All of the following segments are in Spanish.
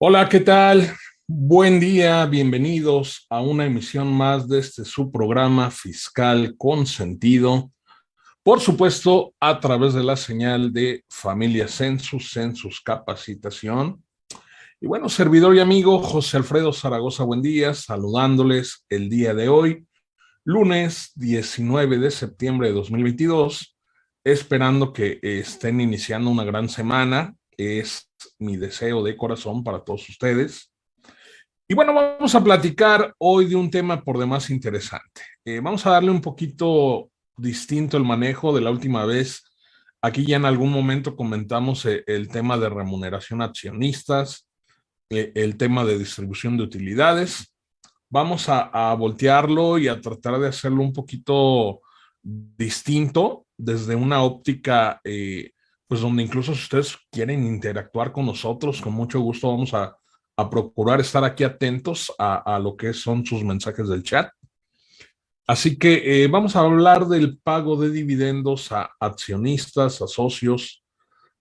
Hola, ¿qué tal? Buen día, bienvenidos a una emisión más de este su programa Fiscal con Sentido. Por supuesto, a través de la señal de Familia Census, Census Capacitación. Y bueno, servidor y amigo José Alfredo Zaragoza, buen día, saludándoles el día de hoy, lunes 19 de septiembre de 2022, esperando que estén iniciando una gran semana. Es mi deseo de corazón para todos ustedes. Y bueno, vamos a platicar hoy de un tema por demás interesante. Eh, vamos a darle un poquito distinto el manejo de la última vez. Aquí ya en algún momento comentamos eh, el tema de remuneración accionistas, eh, el tema de distribución de utilidades. Vamos a, voltearlo y a tratar de hacerlo un poquito distinto desde una óptica, pues donde incluso si ustedes quieren interactuar con nosotros, con mucho gusto vamos a, a procurar estar aquí atentos a, a, lo que son sus mensajes del chat. Así que eh, vamos a hablar del pago de dividendos a accionistas, a socios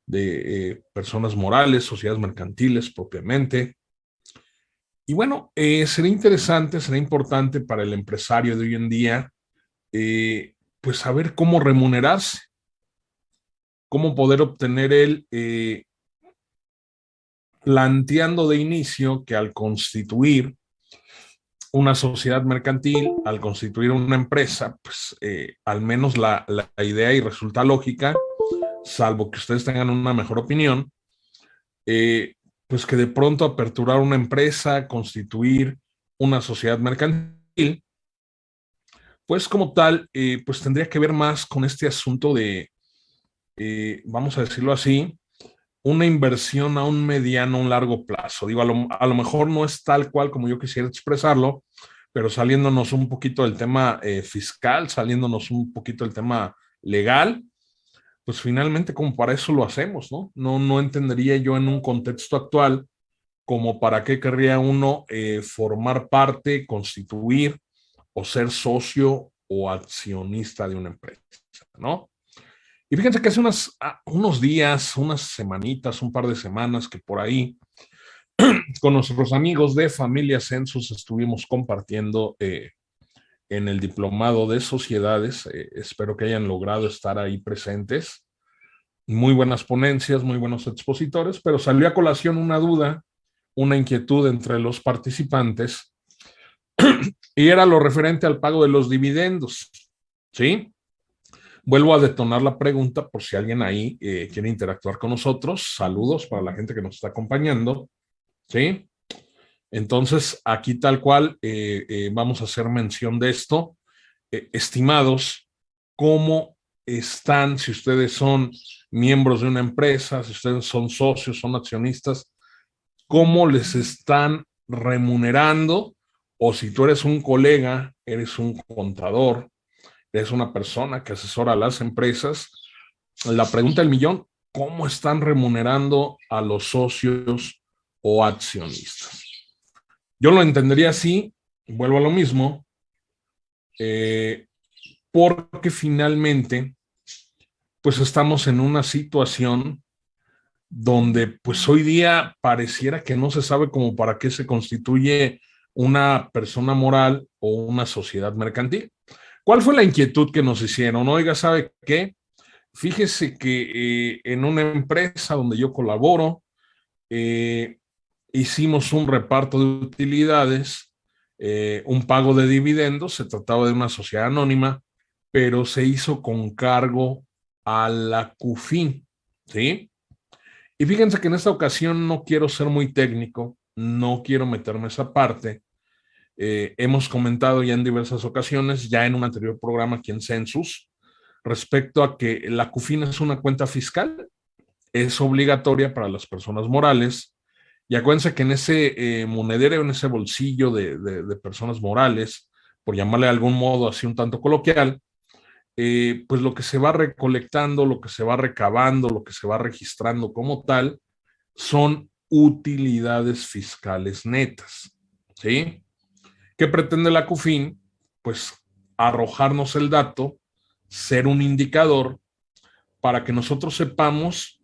de eh, personas morales, sociedades mercantiles propiamente. Y bueno, eh, será interesante, será importante para el empresario de hoy en día, pues saber cómo remunerarse, cómo poder obtener él, eh, planteando de inicio que al constituir una sociedad mercantil, al constituir una empresa, pues eh, al menos la, idea y resulta lógica, salvo que ustedes tengan una mejor opinión, eh, pues que de pronto aperturar una empresa, constituir una sociedad mercantil, pues como tal, pues tendría que ver más con este asunto de, eh, vamos a decirlo así, una inversión a un mediano, un largo plazo. Digo, a lo, a lo, mejor no es tal cual como yo quisiera expresarlo, pero saliéndonos un poquito del tema eh, fiscal, saliéndonos un poquito del tema legal, pues finalmente como para eso lo hacemos, ¿no? No, no entendería yo en un contexto actual como para qué querría uno eh, formar parte, constituir o ser socio o accionista de una empresa, ¿no? Y fíjense que hace unas, ah, unos días, unas semanitas, un par de semanas que por ahí, con nuestros amigos de Familia Census estuvimos compartiendo eh, en el diplomado de sociedades. Eh, espero que hayan logrado estar ahí presentes. Muy buenas ponencias, muy buenos expositores, pero salió a colación una duda, una inquietud entre los participantes y era lo referente al pago de los dividendos. ¿Sí? Vuelvo a detonar la pregunta por si alguien ahí eh, quiere interactuar con nosotros. Saludos para la gente que nos está acompañando. ¿Sí? Entonces, aquí tal cual eh, eh, vamos a hacer mención de esto. Estimados, ¿cómo están, si ustedes son miembros de una empresa, si ustedes son socios, son accionistas, cómo les están remunerando? O si tú eres un colega, eres un contador, es una persona que asesora a las empresas, la pregunta del millón, ¿cómo están remunerando a los socios o accionistas? Yo lo entendería así, vuelvo a lo mismo, eh, porque finalmente, pues estamos en una situación donde pues hoy día pareciera que no se sabe como para qué se constituye una persona moral o una sociedad mercantil. ¿Cuál fue la inquietud que nos hicieron? Oiga, ¿sabe qué? Fíjese que eh, en una empresa donde yo colaboro, eh, hicimos un reparto de utilidades, eh, un pago de dividendos, se trataba de una sociedad anónima, pero se hizo con cargo a la CUFIN, ¿sí? Y fíjense que en esta ocasión no quiero ser muy técnico, no quiero meterme esa parte, eh, hemos comentado ya en diversas ocasiones, ya en un anterior programa aquí en Census, respecto a que la CUFIN es una cuenta fiscal, es obligatoria para las personas morales, y acuérdense que en ese eh, monedero, en ese bolsillo de, personas morales, por llamarle de algún modo así un tanto coloquial, eh, pues lo que se va recolectando, lo que se va recabando, lo que se va registrando como tal, son utilidades fiscales netas, ¿sí? ¿Qué pretende la CUFIN? Pues arrojarnos el dato, ser un indicador para que nosotros sepamos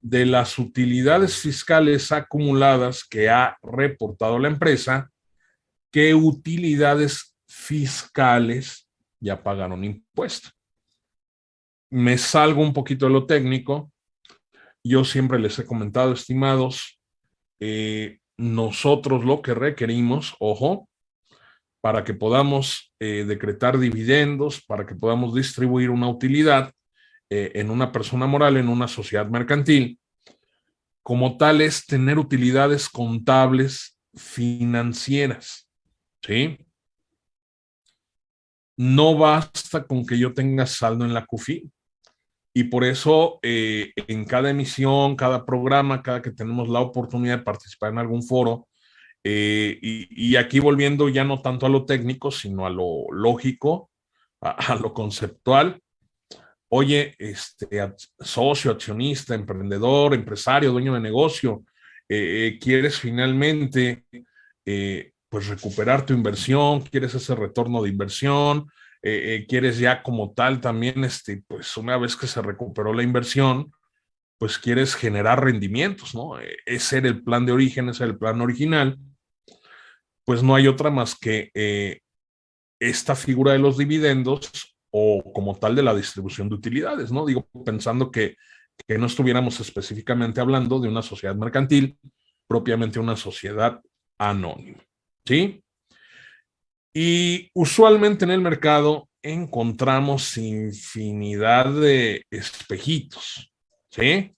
de las utilidades fiscales acumuladas que ha reportado la empresa, qué utilidades fiscales ya pagaron impuesto. Me salgo un poquito de lo técnico. Yo siempre les he comentado, estimados, eh, nosotros lo que requerimos, ojo, para que podamos eh, decretar dividendos, para que podamos distribuir una utilidad eh, en una persona moral, en una sociedad mercantil, como tal es tener utilidades contables financieras, ¿sí? No basta con que yo tenga saldo en la CUFI. Y por eso eh, en cada emisión, cada programa, cada que tenemos la oportunidad de participar en algún foro, eh, y, aquí volviendo ya no tanto a lo técnico, sino a lo lógico, a, lo conceptual. Oye, este, socio, accionista, emprendedor, empresario, dueño de negocio, eh, eh, quieres finalmente pues recuperar tu inversión, quieres ese retorno de inversión, quieres ya como tal también, este, pues una vez que se recuperó la inversión, pues quieres generar rendimientos, ¿no? Ese era el plan de origen, ese era el plan original pues no hay otra más que eh, esta figura de los dividendos o como tal de la distribución de utilidades, ¿no? Digo, pensando que, que no estuviéramos específicamente hablando de una sociedad mercantil, propiamente una sociedad anónima, ¿sí? Y usualmente en el mercado encontramos infinidad de espejitos, ¿sí?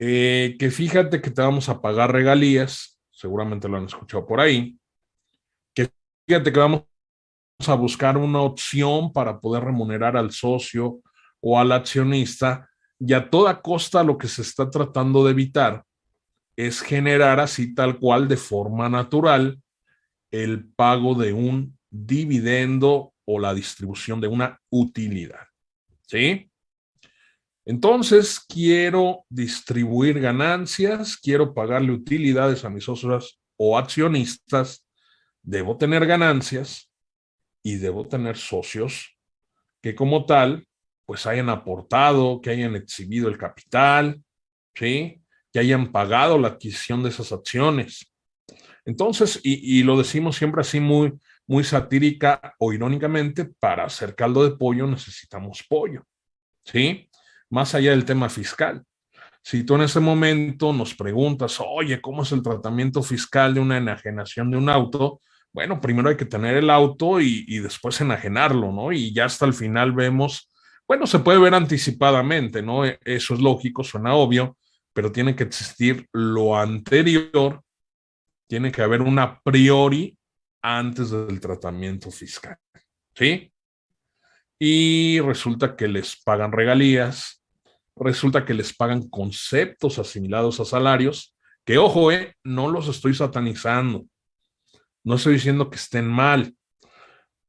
Eh, que fíjate que te vamos a pagar regalías seguramente lo han escuchado por ahí, que fíjate que vamos a buscar una opción para poder remunerar al socio o al accionista y a toda costa lo que se está tratando de evitar es generar así tal cual de forma natural el pago de un dividendo o la distribución de una utilidad. ¿Sí? Entonces, quiero distribuir ganancias, quiero pagarle utilidades a mis socios o accionistas, debo tener ganancias y debo tener socios que como tal, pues hayan aportado, que hayan exhibido el capital, ¿sí? que hayan pagado la adquisición de esas acciones. Entonces, y, y lo decimos siempre así muy, muy satírica o irónicamente, para hacer caldo de pollo necesitamos pollo, ¿sí? Más allá del tema fiscal. Si tú en ese momento nos preguntas, oye, ¿cómo es el tratamiento fiscal de una enajenación de un auto? Bueno, primero hay que tener el auto y, después enajenarlo, ¿no? Y ya hasta el final vemos, bueno, se puede ver anticipadamente, ¿no? E, eso es lógico, suena obvio, pero tiene que existir lo anterior, tiene que haber una priori antes del tratamiento fiscal, ¿sí? Y resulta que les pagan regalías, resulta que les pagan conceptos asimilados a salarios, que ojo, eh, no los estoy satanizando, no estoy diciendo que estén mal.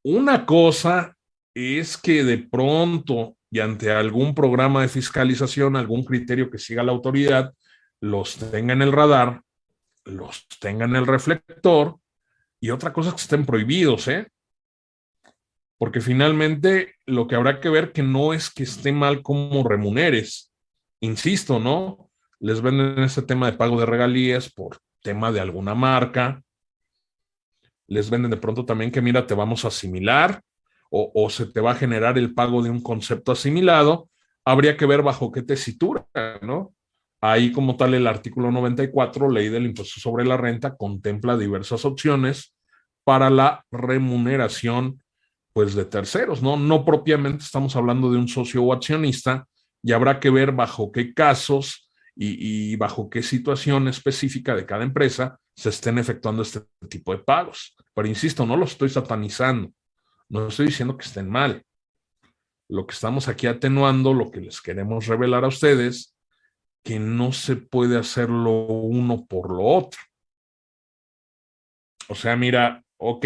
Una cosa es que de pronto y ante algún programa de fiscalización, algún criterio que siga la autoridad, los tenga en el radar, los tenga en el reflector, y otra cosa es que estén prohibidos, ¿eh? Porque finalmente lo que habrá que ver que no es que esté mal como remuneres. Insisto, ¿no? Les venden ese tema de pago de regalías por tema de alguna marca. Les venden de pronto también que, mira, te vamos a asimilar o, o se te va a generar el pago de un concepto asimilado. Habría que ver bajo qué tesitura, ¿no? Ahí como tal el artículo 94, ley del impuesto sobre la renta, contempla diversas opciones para la remuneración pues de terceros, ¿no? No propiamente estamos hablando de un socio o accionista y habrá que ver bajo qué casos y, bajo qué situación específica de cada empresa se estén efectuando este tipo de pagos. Pero insisto, no lo estoy satanizando, no estoy diciendo que estén mal. Lo que estamos aquí atenuando, lo que les queremos revelar a ustedes, que no se puede hacer lo uno por lo otro. O sea, mira, ok,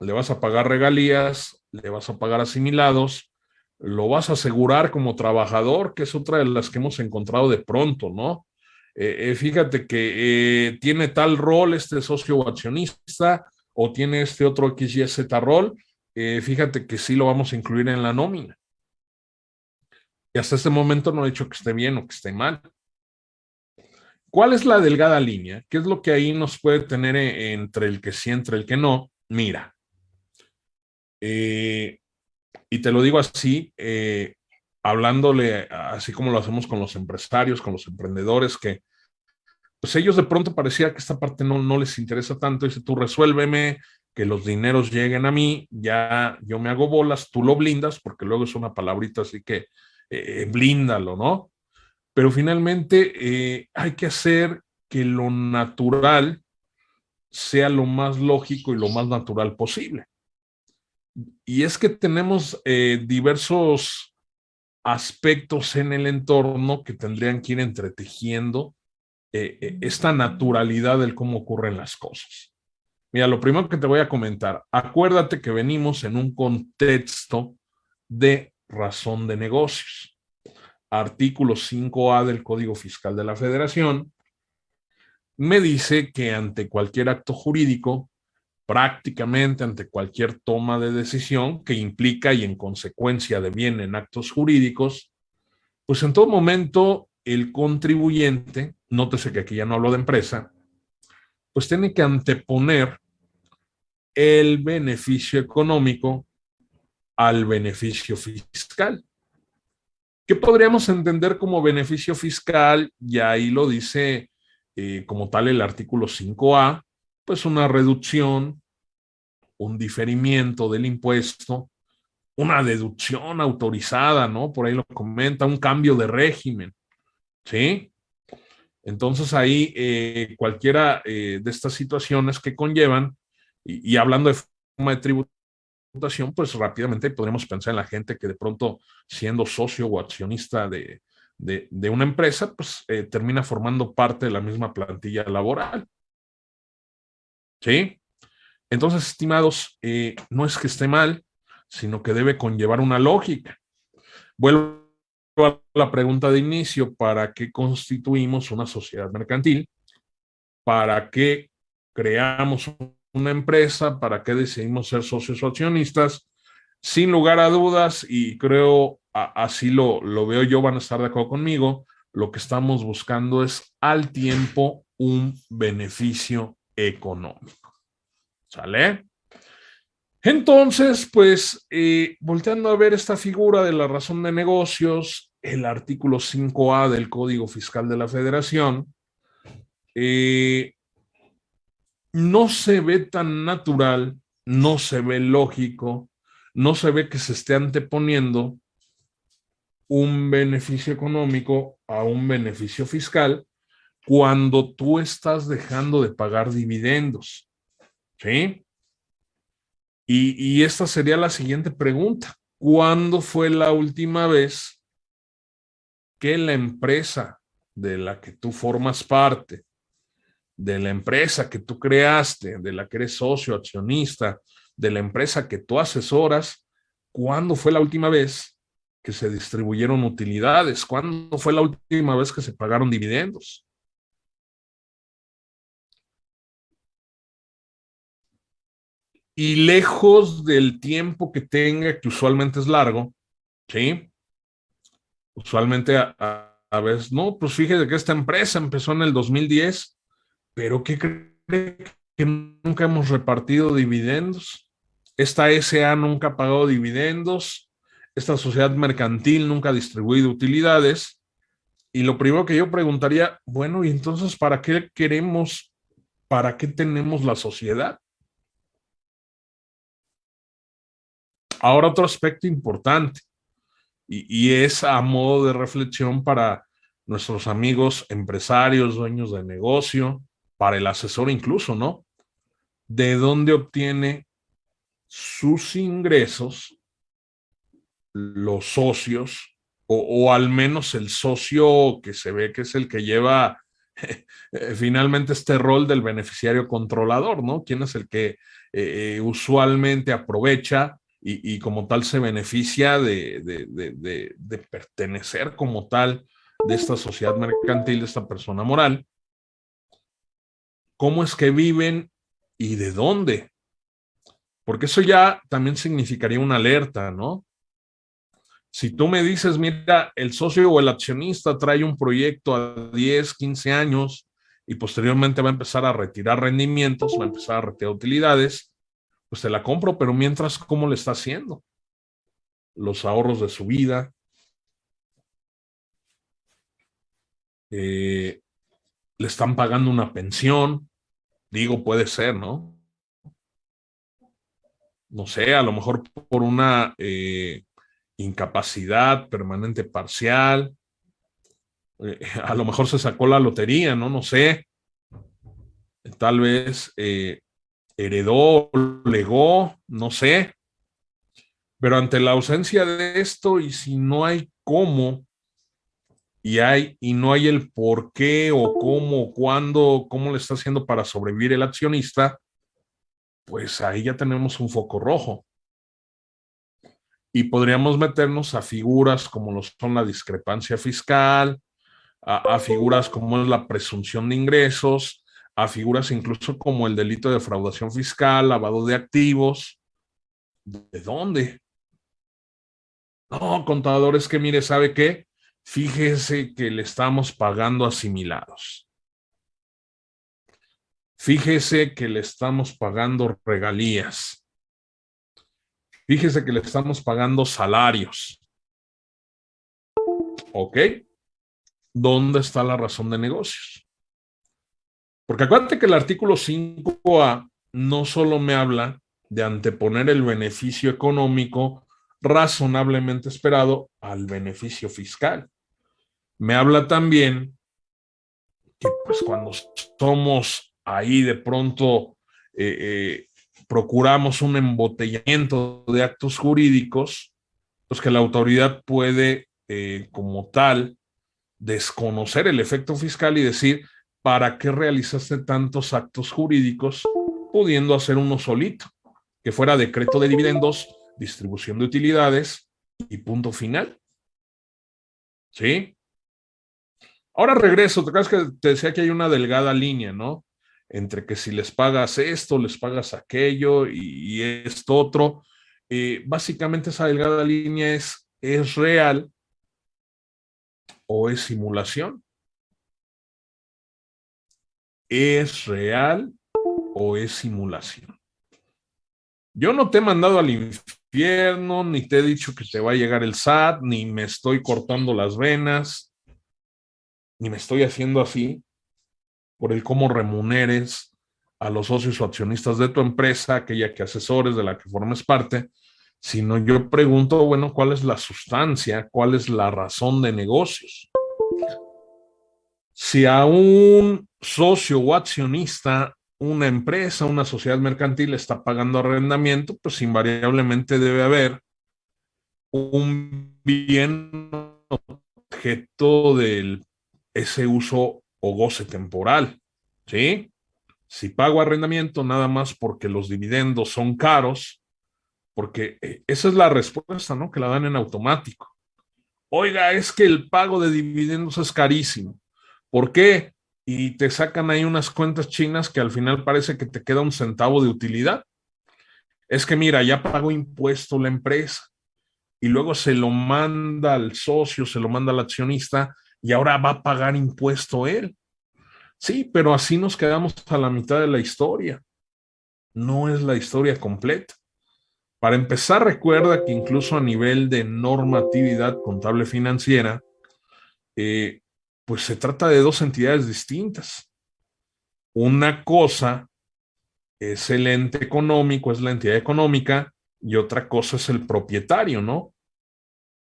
le vas a pagar regalías, le vas a pagar asimilados, lo vas a asegurar como trabajador, que es otra de las que hemos encontrado de pronto, ¿no? Eh, eh, fíjate que eh, tiene tal rol este socio o accionista o tiene este otro XYZ rol, fíjate que sí lo vamos a incluir en la nómina. Y hasta este momento no he dicho que esté bien o que esté mal. ¿Cuál es la delgada línea? ¿Qué es lo que ahí nos puede tener entre el que sí, entre el que no? Mira, eh, y te lo digo así, eh, hablándole así como lo hacemos con los empresarios, con los emprendedores, que pues ellos de pronto parecía que esta parte no, no les interesa tanto. Dice, tú resuélveme, que los dineros lleguen a mí, ya yo me hago bolas, tú lo blindas, porque luego es una palabrita así que eh, blíndalo, ¿no? Pero finalmente eh, hay que hacer que lo natural sea lo más lógico y lo más natural posible. Y es que tenemos eh, diversos aspectos en el entorno que tendrían que ir entretejiendo eh, esta naturalidad del cómo ocurren las cosas. Mira, lo primero que te voy a comentar, acuérdate que venimos en un contexto de razón de negocios artículo 5A del Código Fiscal de la Federación, me dice que ante cualquier acto jurídico, prácticamente ante cualquier toma de decisión que implica y en consecuencia de bien en actos jurídicos, pues en todo momento el contribuyente, nótese que aquí ya no hablo de empresa, pues tiene que anteponer el beneficio económico al beneficio fiscal. ¿Qué podríamos entender como beneficio fiscal? Y ahí lo dice eh, como tal el artículo 5A, pues una reducción, un diferimiento del impuesto, una deducción autorizada, ¿no? Por ahí lo comenta, un cambio de régimen, ¿sí? Entonces ahí eh, cualquiera eh, de estas situaciones que conllevan, y, hablando de forma de tributo, pues rápidamente podríamos pensar en la gente que de pronto siendo socio o accionista de, una empresa, pues eh, termina formando parte de la misma plantilla laboral. ¿Sí? Entonces, estimados, eh, no es que esté mal, sino que debe conllevar una lógica. Vuelvo a la pregunta de inicio, ¿para qué constituimos una sociedad mercantil? ¿Para qué creamos una empresa, para qué decidimos ser socios o accionistas, sin lugar a dudas, y creo así lo, lo veo yo, van a estar de acuerdo conmigo, lo que estamos buscando es al tiempo un beneficio económico. ¿Sale? Entonces, pues, eh, volteando a ver esta figura de la razón de negocios, el artículo 5A del Código Fiscal de la Federación, eh, no se ve tan natural, no se ve lógico, no se ve que se esté anteponiendo un beneficio económico a un beneficio fiscal cuando tú estás dejando de pagar dividendos. ¿Sí? Y, y esta sería la siguiente pregunta. ¿Cuándo fue la última vez que la empresa de la que tú formas parte de la empresa que tú creaste, de la que eres socio, accionista, de la empresa que tú asesoras, ¿cuándo fue la última vez que se distribuyeron utilidades? ¿Cuándo fue la última vez que se pagaron dividendos? Y lejos del tiempo que tenga, que usualmente es largo, ¿sí? Usualmente a, a veces, no, pues fíjate que esta empresa empezó en el 2010 pero ¿qué cree que nunca hemos repartido dividendos? Esta SA nunca ha pagado dividendos, esta sociedad mercantil nunca ha distribuido utilidades. Y lo primero que yo preguntaría, bueno, ¿y entonces para qué queremos, para qué tenemos la sociedad? Ahora otro aspecto importante, y, es a modo de reflexión para nuestros amigos empresarios, dueños de negocio, para el asesor incluso, ¿no? ¿De dónde obtiene sus ingresos los socios o, al menos el socio que se ve que es el que lleva eh, finalmente este rol del beneficiario controlador, ¿no? ¿Quién es el que eh, usualmente aprovecha y, como tal se beneficia de, de pertenecer como tal de esta sociedad mercantil, de esta persona moral? cómo es que viven y de dónde. Porque eso ya también significaría una alerta, ¿no? Si tú me dices, mira, el socio o el accionista trae un proyecto a 10, 15 años y posteriormente va a empezar a retirar rendimientos, va a empezar a retirar utilidades, pues te la compro, pero mientras, ¿cómo le está haciendo? Los ahorros de su vida. Eh, le están pagando una pensión. Digo, puede ser, ¿no? No sé, a lo mejor por una eh, incapacidad permanente parcial. Eh, a lo mejor se sacó la lotería, ¿no? No sé. Tal vez heredó, legó, no sé. Pero ante la ausencia de esto y si no hay cómo y hay y no hay el por qué o cómo, cuándo, cómo le está haciendo para sobrevivir el accionista, pues ahí ya tenemos un foco rojo. Y podríamos meternos a figuras como lo son la discrepancia fiscal, a, a figuras como es la presunción de ingresos, a figuras incluso como el delito de defraudación fiscal, lavado de activos. ¿De dónde? No, contadores que mire, ¿sabe qué? Fíjese que le estamos pagando asimilados. Fíjese que le estamos pagando regalías. Fíjese que le estamos pagando salarios. ¿Ok? ¿Dónde está la razón de negocios? Porque acuérdate que el artículo 5A no solo me habla de anteponer el beneficio económico razonablemente esperado al beneficio fiscal. Me habla también que pues cuando somos ahí de pronto eh, eh, procuramos un embotellamiento de actos jurídicos, pues que la autoridad puede eh, como tal desconocer el efecto fiscal y decir, ¿para qué realizaste tantos actos jurídicos pudiendo hacer uno solito? Que fuera decreto de dividendos, distribución de utilidades y punto final. ¿Sí? Ahora regreso, te acuerdas que te decía que hay una delgada línea, ¿no? Entre que si les pagas esto, les pagas aquello y, esto otro. Eh, básicamente esa delgada línea es, ¿es real o es simulación? ¿Es real o es simulación? Yo no te he mandado al infierno, ni te he dicho que te va a llegar el SAT, ni me estoy cortando las venas, ni me estoy haciendo así por el cómo remuneres a los socios o accionistas de tu empresa, aquella que asesores, de la que formes parte, sino yo pregunto, bueno, ¿cuál es la sustancia? ¿Cuál es la razón de negocios? Si a un socio o accionista, una empresa, una sociedad mercantil está pagando arrendamiento, pues invariablemente debe haber un bien objeto de ese uso o goce temporal, ¿sí? Si pago arrendamiento nada más porque los dividendos son caros, porque eh, esa es la respuesta, ¿no? Que la dan en automático. Oiga, es que el pago de dividendos es carísimo. ¿Por qué? Y te sacan ahí unas cuentas chinas que al final parece que te queda un centavo de utilidad. Es que mira, ya pagó impuesto la empresa y luego se lo manda al socio, se lo manda al accionista y ahora va a pagar impuesto él. Sí, pero así nos quedamos a la mitad de la historia. No es la historia completa. Para empezar, recuerda que incluso a nivel de normatividad contable financiera, eh, pues se trata de dos entidades distintas. Una cosa es el ente económico, es la entidad económica, y otra cosa es el propietario, ¿no?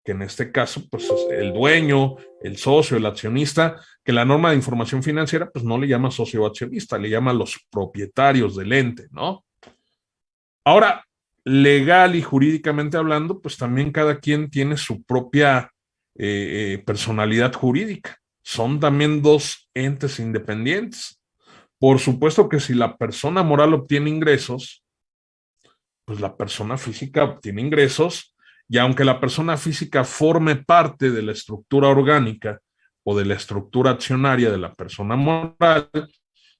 Que en este caso, pues es el dueño, el socio, el accionista, que la norma de información financiera, pues no le llama socio o accionista, le llama los propietarios del ente, ¿no? Ahora, legal y jurídicamente hablando, pues también cada quien tiene su propia eh, eh, personalidad jurídica son también dos entes independientes. Por supuesto que si la persona moral obtiene ingresos, pues la persona física obtiene ingresos y aunque la persona física forme parte de la estructura orgánica o de la estructura accionaria de la persona moral,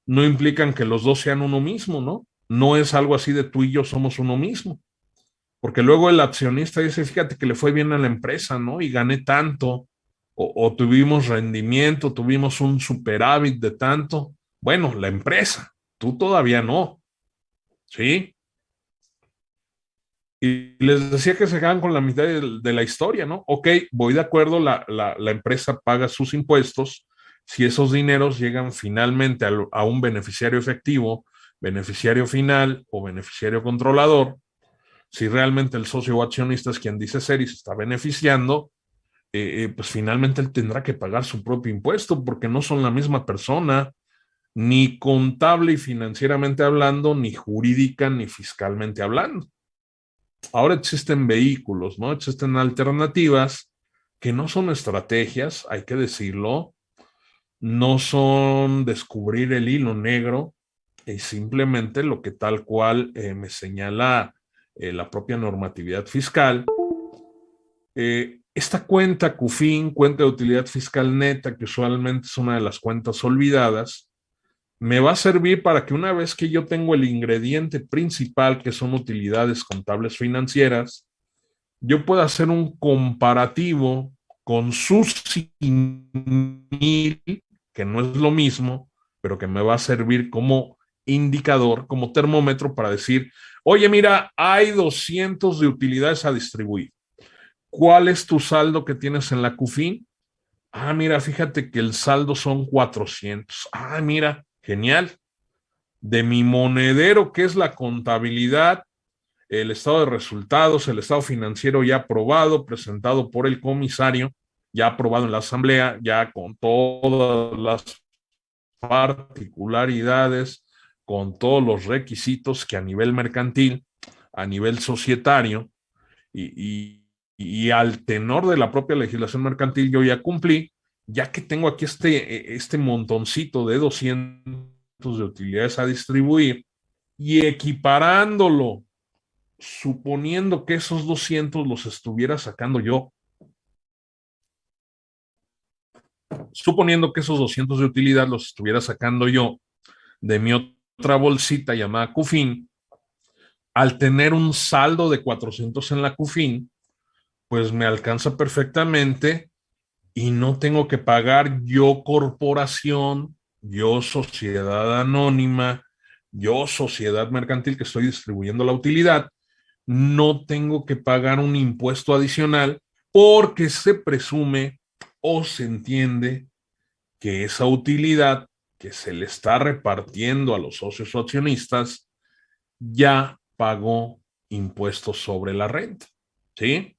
no implican que los dos sean uno mismo, ¿no? No es algo así de tú y yo somos uno mismo. Porque luego el accionista dice, fíjate que le fue bien a la empresa, ¿no? Y gané tanto, o, tuvimos rendimiento, tuvimos un superávit de tanto. Bueno, la empresa, tú todavía no, ¿sí? Y les decía que se quedan con la mitad de, la historia, ¿no? Ok, voy de acuerdo, la, la, empresa paga sus impuestos, si esos dineros llegan finalmente a, a, un beneficiario efectivo, beneficiario final o beneficiario controlador, si realmente el socio o accionista es quien dice ser y se está beneficiando, eh, eh, pues finalmente él tendrá que pagar su propio impuesto porque no son la misma persona, ni contable y financieramente hablando, ni jurídica ni fiscalmente hablando. Ahora existen vehículos, ¿no? Existen alternativas que no son estrategias, hay que decirlo, no son descubrir el hilo negro, es simplemente lo que tal cual eh, me señala la propia normatividad fiscal. Eh, esta cuenta CUFIN, cuenta de utilidad fiscal neta, que usualmente es una de las cuentas olvidadas, me va a servir para que una vez que yo tengo el ingrediente principal, que son utilidades contables financieras, yo pueda hacer un comparativo con su SINIL, que no es lo mismo, pero que me va a servir como indicador, como termómetro para decir, oye, mira, hay 200 de utilidades a distribuir. ¿Cuál es tu saldo que tienes en la CUFIN? Ah, mira, fíjate que el saldo son 400. Ah, mira, genial. De mi monedero, que es la contabilidad, el estado de resultados, el estado financiero ya aprobado, presentado por el comisario, ya aprobado en la asamblea, ya con todas las particularidades, con todos los requisitos que a nivel mercantil, a nivel societario y, al tenor de la propia legislación mercantil yo ya cumplí, ya que tengo aquí este, este montoncito de 200 de utilidades a distribuir y equiparándolo, suponiendo que esos 200 los estuviera sacando yo, suponiendo que esos 200 de utilidad los estuviera sacando yo de mi otra bolsita llamada CUFIN, al tener un saldo de 400 en la CUFIN, pues me alcanza perfectamente y no tengo que pagar yo corporación, yo sociedad anónima, yo sociedad mercantil que estoy distribuyendo la utilidad, no tengo que pagar un impuesto adicional porque se presume o se entiende que esa utilidad que se le está repartiendo a los socios o accionistas, ya pagó impuestos sobre la renta, ¿sí?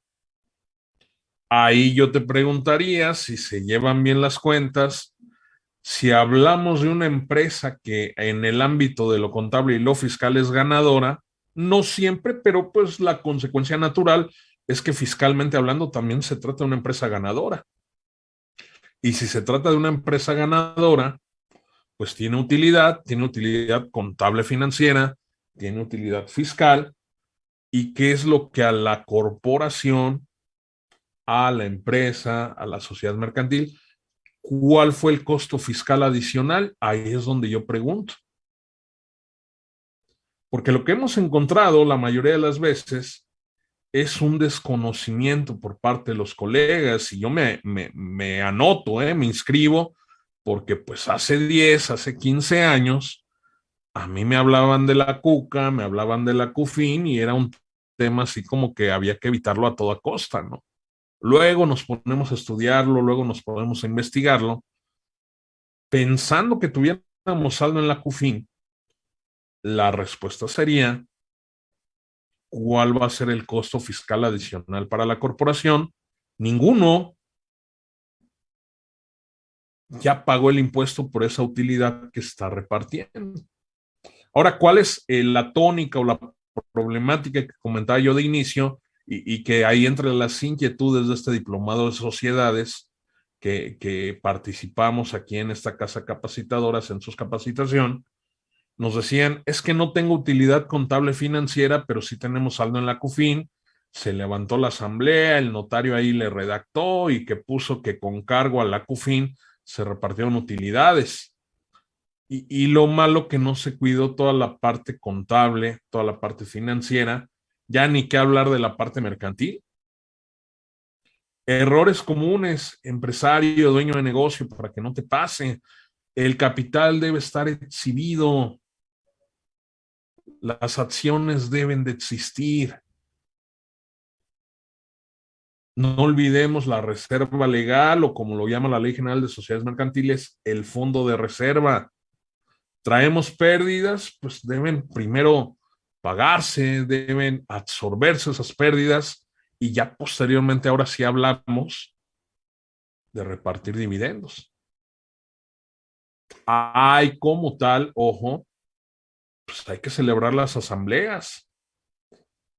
Ahí yo te preguntaría si se llevan bien las cuentas, si hablamos de una empresa que en el ámbito de lo contable y lo fiscal es ganadora, no siempre, pero pues la consecuencia natural es que fiscalmente hablando también se trata de una empresa ganadora. Y si se trata de una empresa ganadora, pues tiene utilidad, tiene utilidad contable financiera, tiene utilidad fiscal, y qué es lo que a la corporación, a la empresa, a la sociedad mercantil, cuál fue el costo fiscal adicional, ahí es donde yo pregunto. Porque lo que hemos encontrado la mayoría de las veces es un desconocimiento por parte de los colegas y yo me, me, anoto, eh, me inscribo porque pues hace 10, hace 15 años, a mí me hablaban de la cuca, me hablaban de la cufín y era un tema así como que había que evitarlo a toda costa, ¿no? Luego nos ponemos a estudiarlo, luego nos ponemos a investigarlo, pensando que tuviéramos saldo en la CUFIN, la respuesta sería, ¿cuál va a ser el costo fiscal adicional para la corporación? Ninguno, ya pagó el impuesto por esa utilidad que está repartiendo. Ahora, ¿cuál es eh, la tónica o la problemática que comentaba yo de inicio y, que ahí entre las inquietudes de este diplomado de sociedades que, que participamos aquí en esta casa capacitadora, en sus capacitación, nos decían, es que no tengo utilidad contable financiera, pero sí tenemos saldo en la CUFIN, se levantó la asamblea, el notario ahí le redactó y que puso que con cargo a la CUFIN se repartieron utilidades. Y, lo malo que no se cuidó toda la parte contable, toda la parte financiera, ya ni qué hablar de la parte mercantil. Errores comunes, empresario, dueño de negocio, para que no te pase. El capital debe estar exhibido. Las acciones deben de existir. No olvidemos la reserva legal o como lo llama la Ley General de Sociedades Mercantiles, el fondo de reserva. Traemos pérdidas, pues deben primero pagarse, deben absorberse esas pérdidas y ya posteriormente ahora sí hablamos de repartir dividendos. Hay como tal, ojo, pues hay que celebrar las asambleas.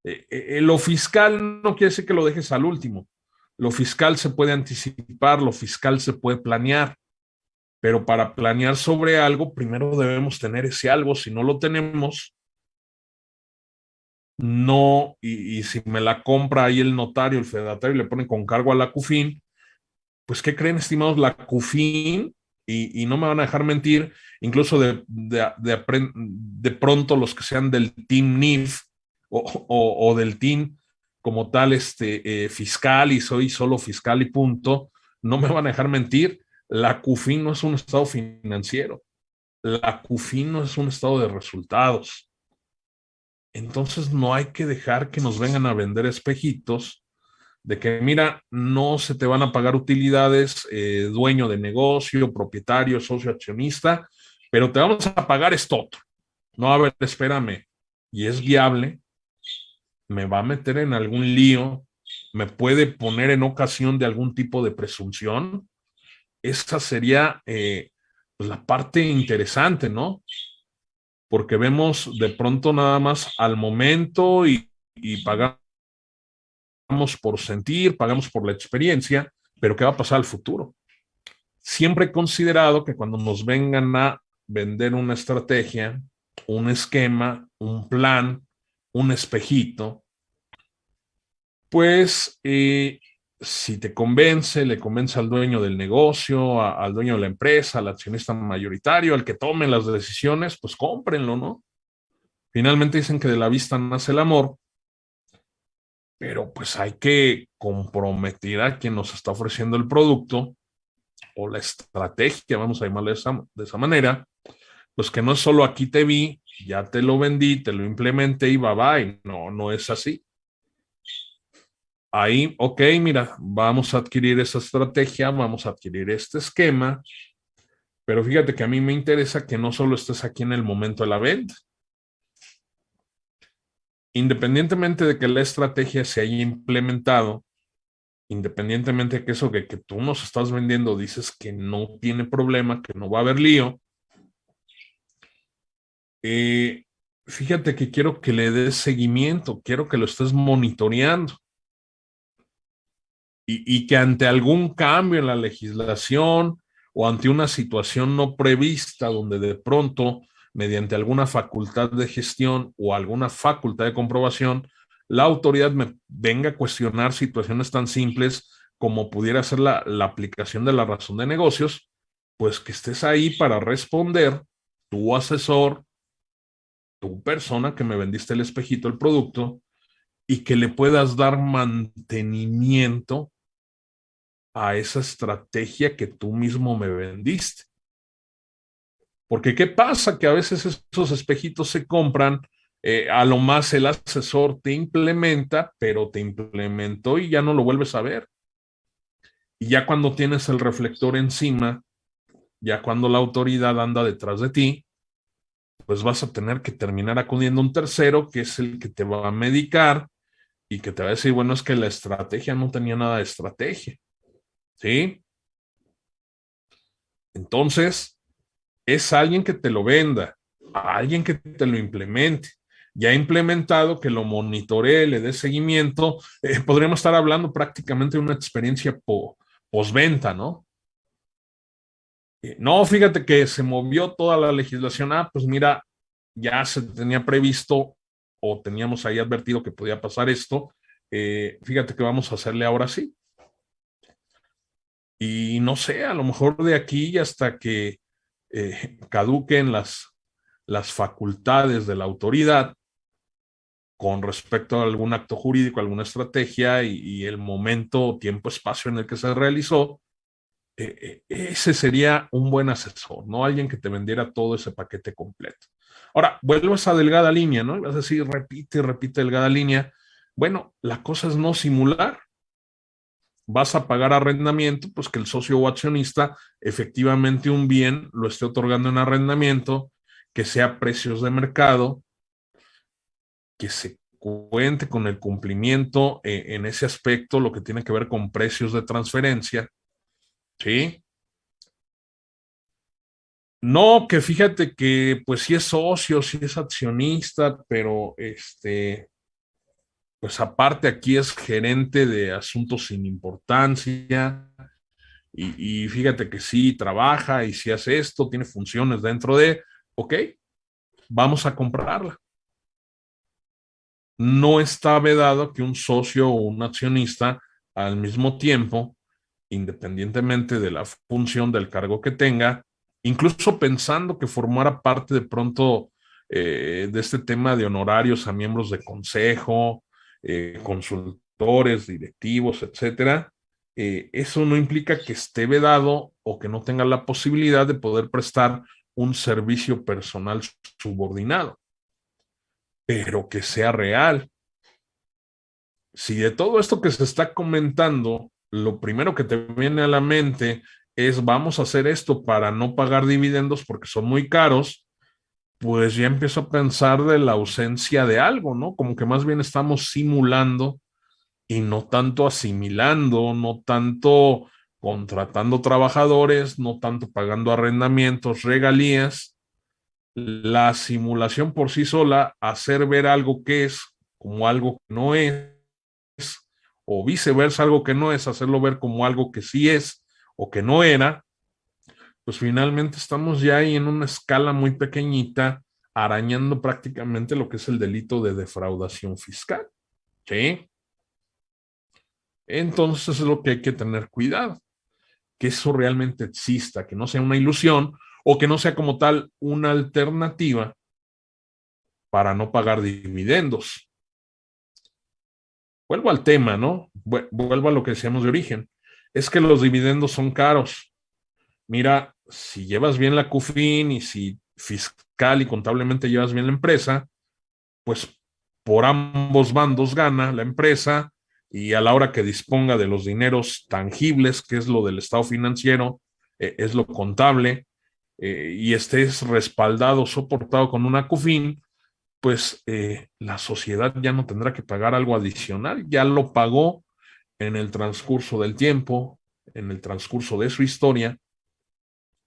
Eh, eh, lo fiscal no quiere decir que lo dejes al último. Lo fiscal se puede anticipar, lo fiscal se puede planear, pero para planear sobre algo, primero debemos tener ese algo. Si no lo tenemos, no, y, si me la compra ahí el notario, el fedatario, y le pone con cargo a la CUFIN, pues ¿qué creen, estimados? La CUFIN, y, no me van a dejar mentir, incluso de, de, pronto los que sean del Team NIF o, del Team como tal este, eh, fiscal y soy solo fiscal y punto, no me van a dejar mentir, la CUFIN no es un estado financiero, la CUFIN no es un estado de resultados entonces no hay que dejar que nos vengan a vender espejitos de que, mira, no se te van a pagar utilidades, eh, dueño de negocio, propietario, socio accionista, pero te vamos a pagar esto otro. No, a ver, espérame, y es viable, me va a meter en algún lío, me puede poner en ocasión de algún tipo de presunción. Esa sería eh, pues, la parte interesante, ¿no? Porque vemos de pronto nada más al momento y, pagamos por sentir, pagamos por la experiencia, pero ¿qué va a pasar al futuro? Siempre he considerado que cuando nos vengan a vender una estrategia, un esquema, un plan, un espejito, pues eh, si te convence, le convence al dueño del negocio, al dueño de la empresa, al accionista mayoritario, al que tome las decisiones, pues cómprenlo, ¿no? Finalmente dicen que de la vista nace el amor, pero pues hay que comprometer a quien nos está ofreciendo el producto o la estrategia, vamos a llamarle de esa, de esa manera, pues que no es solo aquí te vi, ya te lo vendí, te lo implementé y bye bye, no, no es así ahí, ok, mira, vamos a adquirir esa estrategia, vamos a adquirir este esquema, pero fíjate que a mí me interesa que no solo estés aquí en el momento de la venta. Independientemente de que la estrategia se haya implementado, independientemente de que eso que, que tú nos estás vendiendo dices que no tiene problema, que no va a haber lío, eh, fíjate que quiero que le des seguimiento, quiero que lo estés monitoreando y, que ante algún cambio en la legislación o ante una situación no prevista donde de pronto, mediante alguna facultad de gestión o alguna facultad de comprobación, la autoridad me venga a cuestionar situaciones tan simples como pudiera ser la, la aplicación de la razón de negocios, pues que estés ahí para responder, tu asesor, tu persona que me vendiste el espejito, el producto, y que le puedas dar mantenimiento a esa estrategia que tú mismo me vendiste. Porque ¿qué pasa? Que a veces esos espejitos se compran, eh, a lo más el asesor te implementa, pero te implementó y ya no lo vuelves a ver. Y ya cuando tienes el reflector encima, ya cuando la autoridad anda detrás de ti, pues vas a tener que terminar acudiendo a un tercero que es el que te va a medicar y que te va a decir, bueno, es que la estrategia no tenía nada de estrategia. ¿Sí? Entonces, es alguien que te lo venda, alguien que te lo implemente. Ya implementado, que lo monitoree, le dé seguimiento, eh, podríamos estar hablando prácticamente de una experiencia postventa, ¿no? Eh, no, fíjate que se movió toda la legislación. Ah, pues mira, ya se tenía previsto o teníamos ahí advertido que podía pasar esto. Eh, fíjate que vamos a hacerle ahora sí. Y no sé, a lo mejor de aquí hasta que eh, caduquen las, las facultades de la autoridad, con respecto a algún acto jurídico, alguna estrategia y, el momento, tiempo, espacio en el que se realizó, eh, eh, ese sería un buen asesor, no alguien que te vendiera todo ese paquete completo. Ahora, vuelvo a esa delgada línea, ¿no? Vas a decir, repite, repite delgada línea. Bueno, la cosa es no simular. Vas a pagar arrendamiento, pues que el socio o accionista efectivamente un bien lo esté otorgando en arrendamiento, que sea precios de mercado, que se cuente con el cumplimiento eh, en ese aspecto, lo que tiene que ver con precios de transferencia, ¿sí? No, que fíjate que pues sí es socio, sí es accionista, pero este, pues aparte aquí es gerente de asuntos sin importancia y, fíjate que sí trabaja y si hace esto, tiene funciones dentro de, ok, vamos a comprarla. No está vedado que un socio o un accionista al mismo tiempo, independientemente de la función del cargo que tenga, incluso pensando que formara parte de pronto eh, de este tema de honorarios a miembros de consejo, eh, consultores, directivos, etcétera, eh, eso no implica que esté vedado o que no tenga la posibilidad de poder prestar un servicio personal subordinado pero que sea real. Si de todo esto que se está comentando, lo primero que te viene a la mente es vamos a hacer esto para no pagar dividendos porque son muy caros, pues ya empiezo a pensar de la ausencia de algo, ¿no? Como que más bien estamos simulando y no tanto asimilando, no tanto contratando trabajadores, no tanto pagando arrendamientos, regalías, la simulación por sí sola, hacer ver algo que es como algo que no es, o viceversa, algo que no es, hacerlo ver como algo que sí es o que no era, pues finalmente estamos ya ahí en una escala muy pequeñita, arañando prácticamente lo que es el delito de defraudación fiscal. ¿Sí? Entonces es lo que hay que tener cuidado, que eso realmente exista, que no sea una ilusión o que no sea como tal una alternativa para no pagar dividendos. Vuelvo al tema, ¿no? Vuelvo a lo que decíamos de origen. Es que los dividendos son caros. Mira, si llevas bien la CUFIN y si fiscal y contablemente llevas bien la empresa, pues por ambos bandos gana la empresa y a la hora que disponga de los dineros tangibles, que es lo del estado financiero, eh, es lo contable, eh, y estés respaldado, soportado con una CUFIN, pues eh, la sociedad ya no tendrá que pagar algo adicional, ya lo pagó en el transcurso del tiempo, en el transcurso de su historia,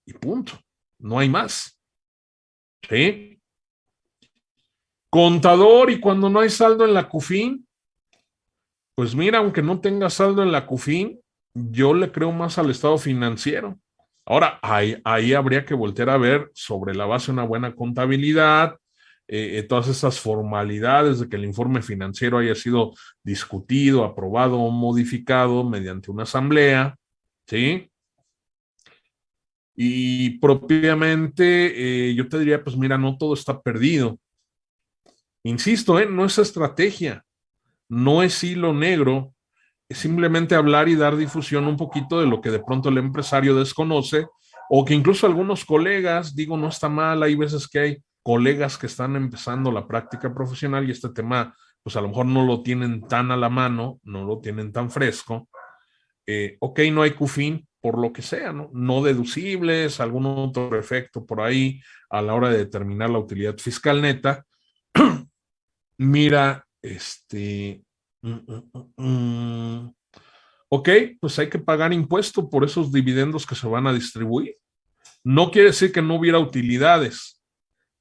y punto, no hay más. ¿Sí? Contador, y cuando no hay saldo en la CUFIN, pues mira, aunque no tenga saldo en la CUFIN, yo le creo más al estado financiero. Ahora, ahí, ahí habría que voltear a ver sobre la base de una buena contabilidad, eh, eh, todas esas formalidades de que el informe financiero haya sido discutido, aprobado o modificado mediante una asamblea, ¿sí? Y propiamente eh, yo te diría, pues mira, no todo está perdido. Insisto, no es estrategia, no es hilo negro, simplemente hablar y dar difusión un poquito de lo que de pronto el empresario desconoce o que incluso algunos colegas, digo, no está mal, hay veces que hay colegas que están empezando la práctica profesional y este tema, pues a lo mejor no lo tienen tan a la mano, no lo tienen tan fresco. Eh, ok, no hay CUFIN por lo que sea, ¿no? No deducibles, algún otro efecto por ahí a la hora de determinar la utilidad fiscal neta. Mira, este, Mm, mm, mm, ok, pues hay que pagar impuesto por esos dividendos que se van a distribuir. No quiere decir que no hubiera utilidades.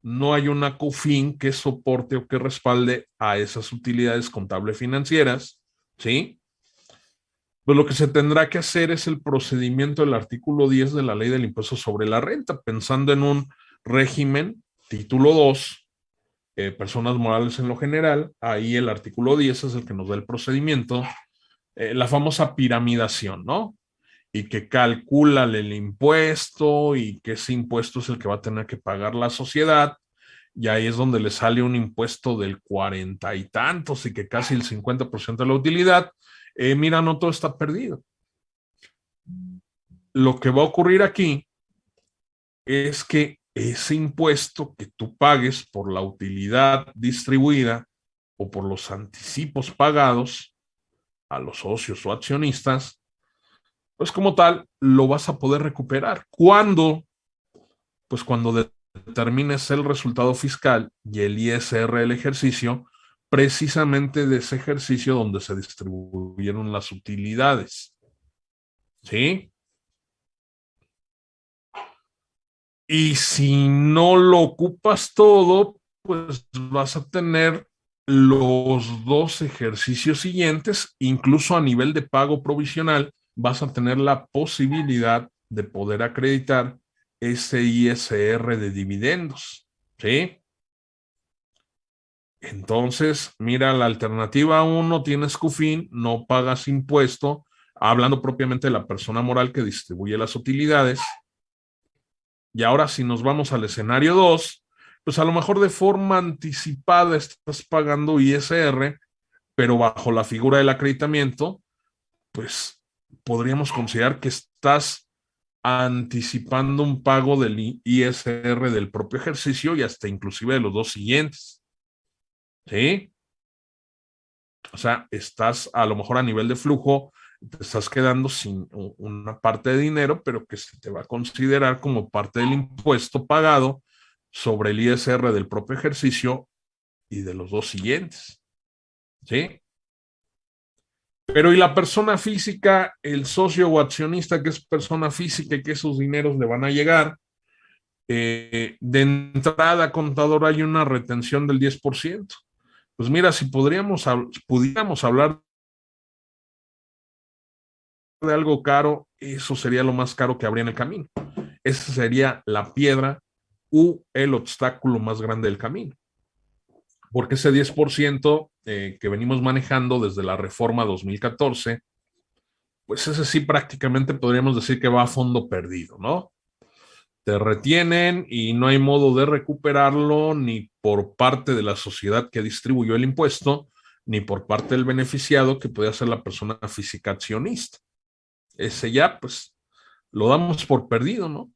No hay una COFIN que soporte o que respalde a esas utilidades contables financieras, ¿sí? Pues lo que se tendrá que hacer es el procedimiento del artículo 10 de la ley del impuesto sobre la renta, pensando en un régimen, título 2, eh, personas morales en lo general, ahí el artículo 10 es el que nos da el procedimiento, eh, la famosa piramidación, ¿no? Y que calcula el impuesto y que ese impuesto es el que va a tener que pagar la sociedad y ahí es donde le sale un impuesto del cuarenta y tantos y que casi el 50% de la utilidad, eh, mira, no todo está perdido. Lo que va a ocurrir aquí es que ese impuesto que tú pagues por la utilidad distribuida o por los anticipos pagados a los socios o accionistas, pues como tal, lo vas a poder recuperar. ¿Cuándo? Pues cuando determines el resultado fiscal y el ISR del ejercicio, precisamente de ese ejercicio donde se distribuyeron las utilidades. ¿Sí? Y si no lo ocupas todo, pues vas a tener los dos ejercicios siguientes, incluso a nivel de pago provisional, vas a tener la posibilidad de poder acreditar ese ISR de dividendos, ¿sí? Entonces, mira, la alternativa 1 tienes CUFIN, no pagas impuesto, hablando propiamente de la persona moral que distribuye las utilidades. Y ahora si nos vamos al escenario 2, pues a lo mejor de forma anticipada estás pagando ISR, pero bajo la figura del acreditamiento, pues podríamos considerar que estás anticipando un pago del ISR del propio ejercicio y hasta inclusive de los dos siguientes. ¿Sí? O sea, estás a lo mejor a nivel de flujo, te estás quedando sin una parte de dinero, pero que se te va a considerar como parte del impuesto pagado sobre el ISR del propio ejercicio y de los dos siguientes. ¿Sí? Pero y la persona física, el socio o accionista que es persona física y que esos dineros le van a llegar, eh, de entrada, contador, hay una retención del 10%. Pues mira, si podríamos, pudiéramos hablar de algo caro, eso sería lo más caro que habría en el camino. Esa sería la piedra u el obstáculo más grande del camino porque ese 10% eh, que venimos manejando desde la reforma 2014, pues ese sí prácticamente podríamos decir que va a fondo perdido, ¿no? Te retienen y no hay modo de recuperarlo ni por parte de la sociedad que distribuyó el impuesto, ni por parte del beneficiado que puede ser la persona física accionista. Ese ya, pues, lo damos por perdido, ¿no?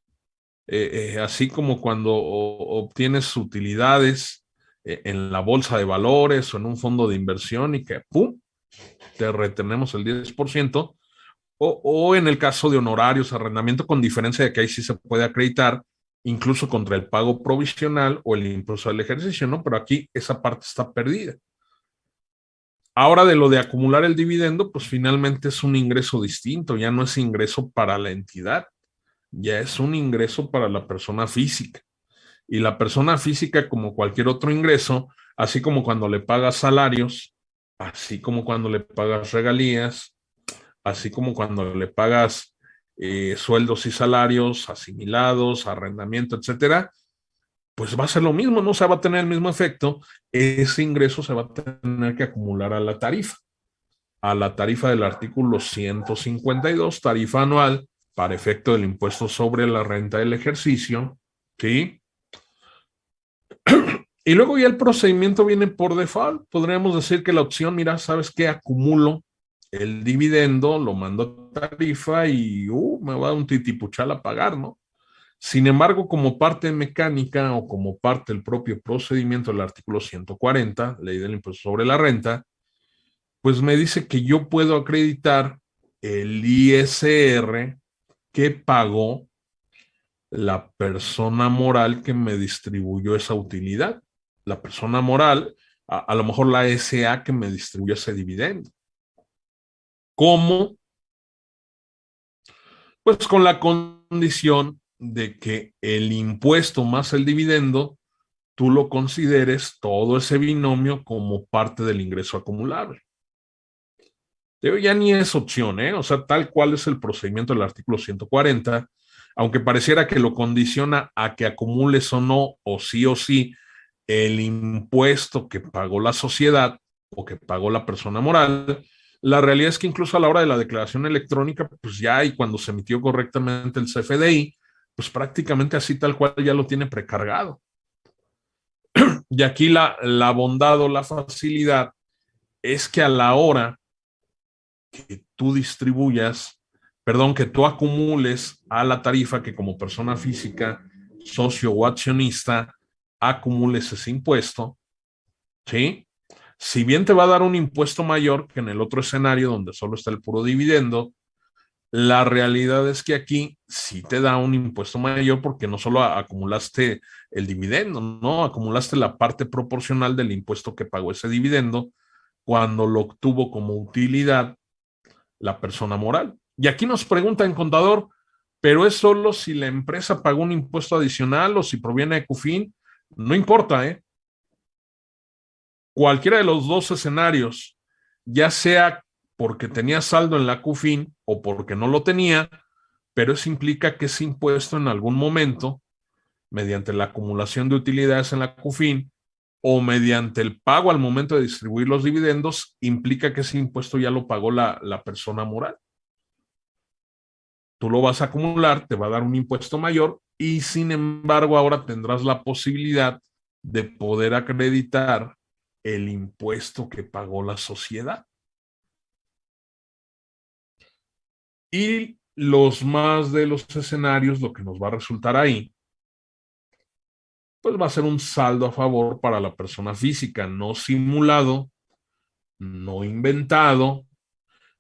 Eh, eh, así como cuando obtienes utilidades eh, en la bolsa de valores o en un fondo de inversión y que, ¡pum!, te retenemos el 10%, o, o en el caso de honorarios, arrendamiento, con diferencia de que ahí sí se puede acreditar, incluso contra el pago provisional o el impulso del ejercicio, ¿no? Pero aquí esa parte está perdida. Ahora de lo de acumular el dividendo, pues finalmente es un ingreso distinto, ya no es ingreso para la entidad, ya es un ingreso para la persona física y la persona física como cualquier otro ingreso, así como cuando le pagas salarios, así como cuando le pagas regalías, así como cuando le pagas eh, sueldos y salarios asimilados, arrendamiento, etcétera, pues va a ser lo mismo, no se va a tener el mismo efecto, ese ingreso se va a tener que acumular a la tarifa, a la tarifa del artículo 152, tarifa anual para efecto del impuesto sobre la renta del ejercicio, ¿sí? Y luego ya el procedimiento viene por default. Podríamos decir que la opción, mira, ¿sabes qué? Acumulo el dividendo, lo mando a tarifa y uh, me va a dar un titipuchal a pagar, ¿no? Sin embargo, como parte mecánica o como parte del propio procedimiento del artículo 140, ley del impuesto sobre la renta, pues me dice que yo puedo acreditar el ISR que pagó la persona moral que me distribuyó esa utilidad. La persona moral, a, lo mejor la SA que me distribuyó ese dividendo. ¿Cómo? Pues con la condición de que el impuesto más el dividendo, tú lo consideres todo ese binomio como parte del ingreso acumulable. Ya ni es opción, ¿eh? O sea, tal cual es el procedimiento del artículo 140, aunque pareciera que lo condiciona a que acumules o no, o sí o sí, el impuesto que pagó la sociedad o que pagó la persona moral, la realidad es que incluso a la hora de la declaración electrónica, pues ya y cuando se emitió correctamente el CFDI, pues prácticamente así tal cual ya lo tiene precargado. Y aquí la, la bondad o la facilidad es que a la hora que tú distribuyas, perdón, que tú acumules a la tarifa que como persona física, socio o accionista, acumules ese impuesto, ¿sí? Si bien te va a dar un impuesto mayor que en el otro escenario donde solo está el puro dividendo, la realidad es que aquí sí te da un impuesto mayor porque no solo acumulaste el dividendo, no, acumulaste la parte proporcional del impuesto que pagó ese dividendo cuando lo obtuvo como utilidad la persona moral. Y aquí nos pregunta en contador, pero es solo si la empresa pagó un impuesto adicional o si proviene de CUFIN, no importa, ¿eh? Cualquiera de los dos escenarios, ya sea porque tenía saldo en la CUFIN o porque no lo tenía, pero eso implica que ese impuesto en algún momento, mediante la acumulación de utilidades en la CUFIN o mediante el pago al momento de distribuir los dividendos, implica que ese impuesto ya lo pagó la, la persona moral. Tú lo vas a acumular, te va a dar un impuesto mayor y sin embargo ahora tendrás la posibilidad de poder acreditar el impuesto que pagó la sociedad. Y los más de los escenarios, lo que nos va a resultar ahí, pues va a ser un saldo a favor para la persona física, no simulado, no inventado.